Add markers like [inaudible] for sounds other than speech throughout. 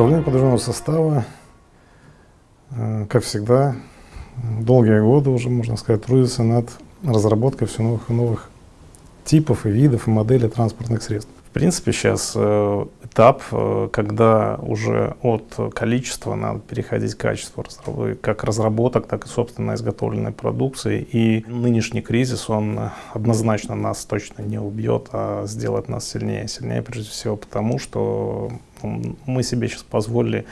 Управление подвижного состава, э, как всегда, долгие годы уже, можно сказать, трудится над разработкой все новых и новых типов и видов и моделей транспортных средств. В принципе, сейчас э, этап, э, когда уже от количества надо переходить к качеству, как разработок, так и собственно изготовленной продукции. И нынешний кризис, он однозначно нас точно не убьет, а сделает нас сильнее. Сильнее прежде всего потому, что мы себе сейчас позволили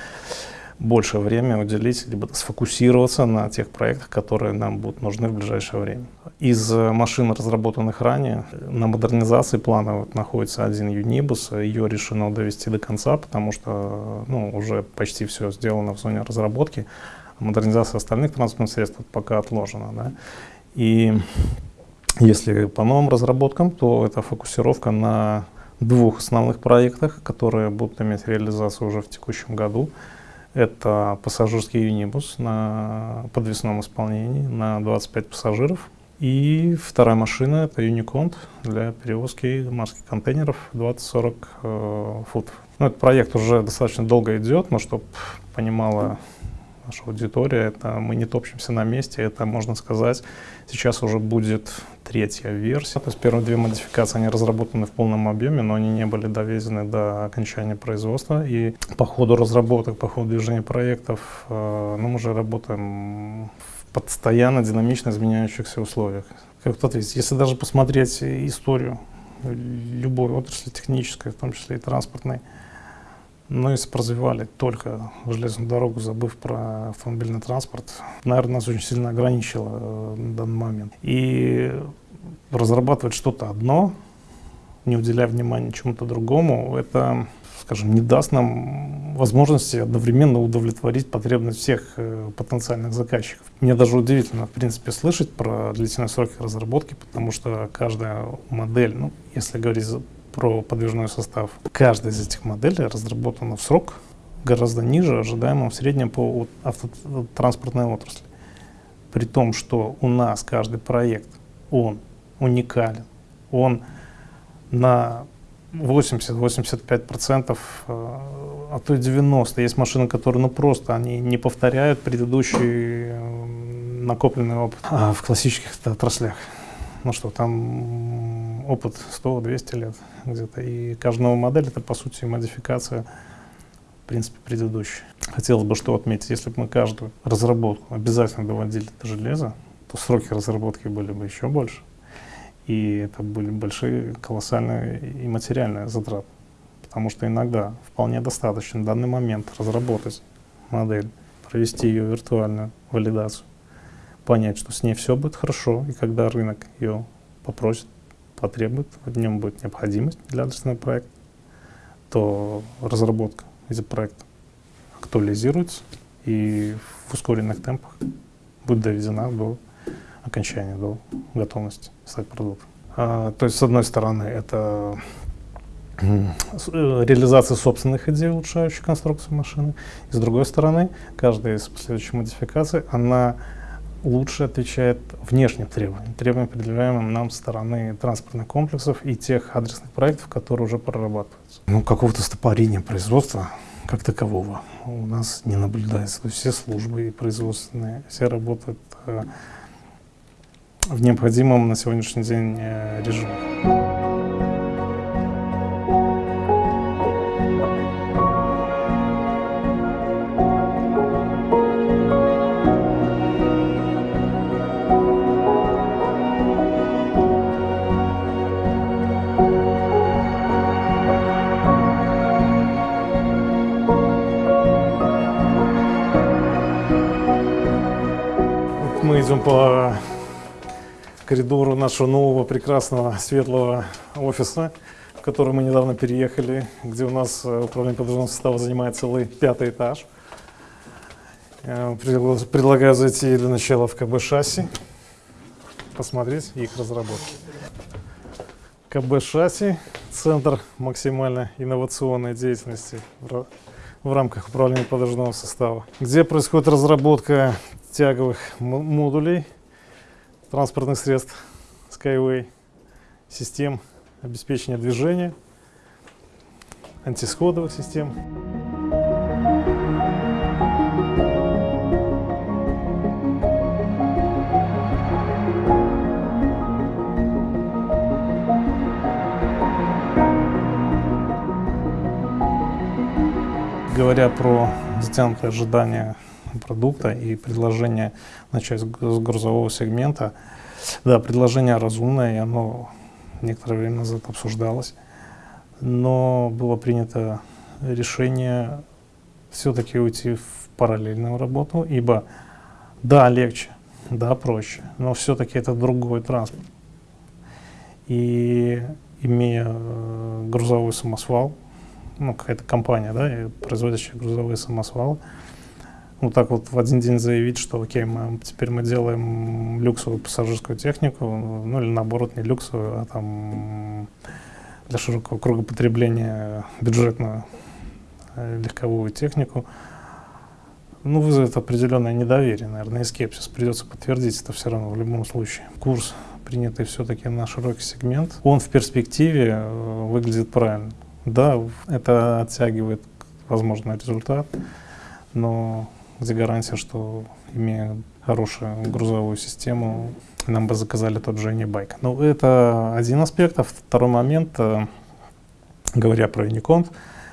больше времени уделить, либо сфокусироваться на тех проектах, которые нам будут нужны в ближайшее время. Из э, машин, разработанных ранее, на модернизации плана вот находится один Юнибус. Ее решено довести до конца, потому что ну, уже почти все сделано в зоне разработки. Модернизация остальных транспортных средств пока отложена. Да? И если по новым разработкам, то это фокусировка на двух основных проектах, которые будут иметь реализацию уже в текущем году. Это пассажирский юнибус на подвесном исполнении на 25 пассажиров. И вторая машина — это Юниконт для перевозки морских контейнеров 20-40 э, футов. Ну, этот проект уже достаточно долго идет, но чтобы понимала наша аудитория, это мы не топчемся на месте, это, можно сказать, сейчас уже будет третья версия. То есть первые две модификации, они разработаны в полном объеме, но они не были довезены до окончания производства. И по ходу разработок, по ходу движения проектов, э, ну, мы уже работаем в постоянно динамично изменяющихся условиях. Как кто ответить, если даже посмотреть историю любой отрасли технической, в том числе и транспортной, но если бы развивали только железную дорогу, забыв про автомобильный транспорт, наверное, нас очень сильно ограничило э, на данный момент. И разрабатывать что-то одно, не уделяя внимания чему-то другому, это, скажем, не даст нам возможности одновременно удовлетворить потребность всех э, потенциальных заказчиков. Мне даже удивительно, в принципе, слышать про длительные сроки разработки, потому что каждая модель, ну, если говорить про подвижной состав. Каждая из этих моделей разработана в срок гораздо ниже ожидаемого в среднем по автотранспортной отрасли. При том, что у нас каждый проект, он уникален, он на 80-85%, э, а то и 90%. Есть машины, которые ну просто они не повторяют предыдущий э, накопленный опыт а в классических отраслях. Ну что, там опыт 100-200 лет где-то. И каждая новая модель это по сути модификация в принципе предыдущей. Хотелось бы что отметить, если бы мы каждую разработку обязательно доводили до железа, то сроки разработки были бы еще больше. И это были большие, колоссальные и материальные затраты. Потому что иногда вполне достаточно в данный момент разработать модель, провести ее виртуальную валидацию, понять, что с ней все будет хорошо, и когда рынок ее попросит, потребует, в нем будет необходимость для адресного проекта, то разработка этих проектов актуализируется и в ускоренных темпах будет доведена до окончания, до готовности стать продуктом. А, то есть, с одной стороны, это э, реализация собственных идей, улучшающих конструкцию машины. И с другой стороны, каждая из последующих модификаций, она лучше отвечает внешним требованиям, требованиям, предъявляемым нам стороны транспортных комплексов и тех адресных проектов, которые уже прорабатываются. Ну, какого-то стопорения производства как такового у нас не наблюдается. Все службы и производственные, все работают э, в необходимом на сегодняшний день э, режиме. Идем по коридору нашего нового прекрасного светлого офиса, в который мы недавно переехали, где у нас э, управление подвижного состава занимает целый пятый этаж. Я предлагаю зайти для начала в КБ шасси, посмотреть их разработки. КБ шасси, центр максимально инновационной деятельности в рамках управления подвижного состава, где происходит разработка тяговых модулей транспортных средств Skyway, систем обеспечения движения, антисходовых систем. Говоря про затянутое ожидание продукта и предложение начать с грузового сегмента, да, предложение разумное, и оно некоторое время назад обсуждалось, но было принято решение все-таки уйти в параллельную работу, ибо да, легче, да, проще, но все-таки это другой транспорт. И имея э, грузовой самосвал, ну, какая-то компания, да, производящая грузовые самосвалы, вот так вот в один день заявить, что окей, мы, теперь мы делаем люксовую пассажирскую технику, ну или наоборот не люксовую, а там для широкого круга потребления бюджетную э, легковую технику, ну, вызовет определенное недоверие, наверное, и скепсис. Придется подтвердить это все равно в любом случае. Курс, принятый все-таки на широкий сегмент, он в перспективе э, выглядит правильно. Да, это оттягивает возможный результат, но где гарантия, что имея хорошую грузовую систему, нам бы заказали тот же Unibike. Ну, это один аспект. А второй момент, э, говоря про Unicont,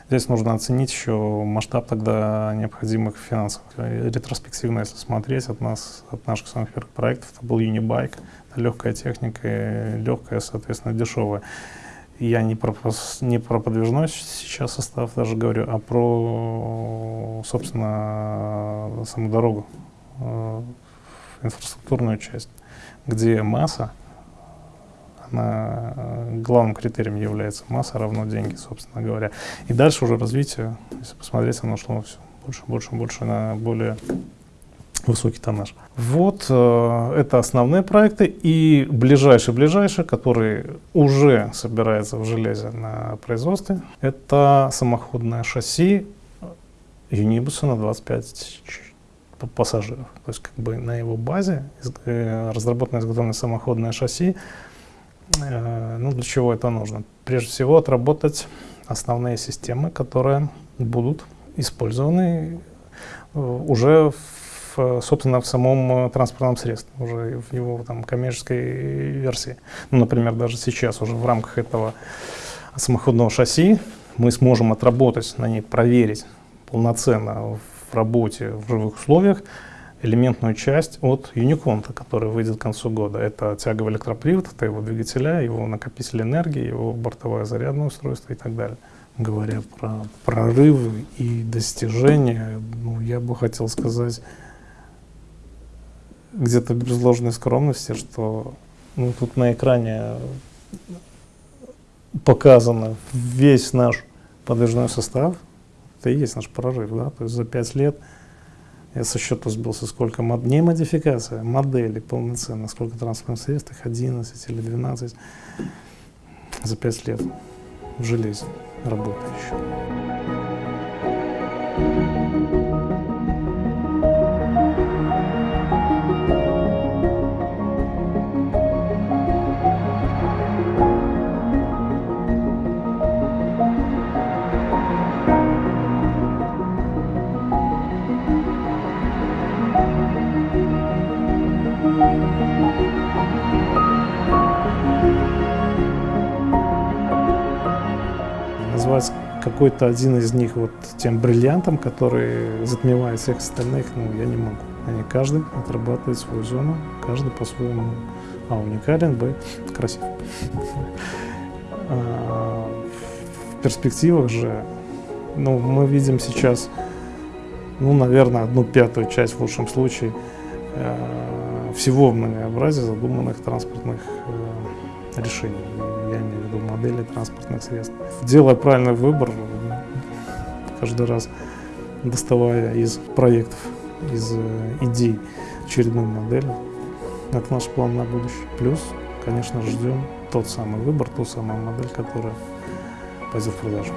здесь нужно оценить еще масштаб тогда необходимых финансов. Ретроспективно, если смотреть от нас, от наших самых первых проектов, это был Unibike, легкая техника, легкая, соответственно, дешевая я не про, не про подвижной сейчас состав даже говорю, а про, собственно, саму дорогу, э, инфраструктурную часть, где масса, она главным критерием является масса равно деньги, собственно говоря. И дальше уже развитие, если посмотреть, оно шло все больше, больше, больше на более высокий тоннаж. Вот э, это основные проекты. И ближайший-ближайший, который уже собирается в железе на производстве, это самоходное шасси Юнибуса на 25 пассажиров. То есть как бы на его базе э, разработано изготовлено самоходное шасси. Э, ну, для чего это нужно? Прежде всего отработать основные системы, которые будут использованы э, уже в собственно, в самом э, транспортном средстве, уже в его там, коммерческой версии. Ну, например, даже сейчас уже в рамках этого самоходного шасси мы сможем отработать на ней, проверить полноценно в работе в живых условиях элементную часть от Юниконта, который выйдет к концу года. Это тяговый электропривод, это его двигателя, его накопитель энергии, его бортовое зарядное устройство и так далее. Говоря про прорывы и достижения, ну, я бы хотел сказать, где-то без ложной скромности, что ну, тут на экране показано весь наш подвижной состав. Это и есть наш прорыв, да, то есть за пять лет я со счета сбился, сколько мод... не модификация, модели полноценно, сколько транспортных средств, их 11 или 12 за пять лет в железе работающих. Какой-то один из них вот тем бриллиантом, который затмевает всех остальных, ну, я не могу. Они каждый отрабатывает свою зону, каждый по-своему а уникален, б красив. [laughs] А, в перспективах же, ну, мы видим сейчас, ну, наверное, одну пятую часть в лучшем случае э, всего многообразия задуманных транспортных э, решений я имею в виду модели транспортных средств. Делая правильный выбор, каждый раз доставая из проектов, из э, идей очередную модель, это наш план на будущее. Плюс, конечно, ждем тот самый выбор, ту самую модель, которая пойдет в продажу.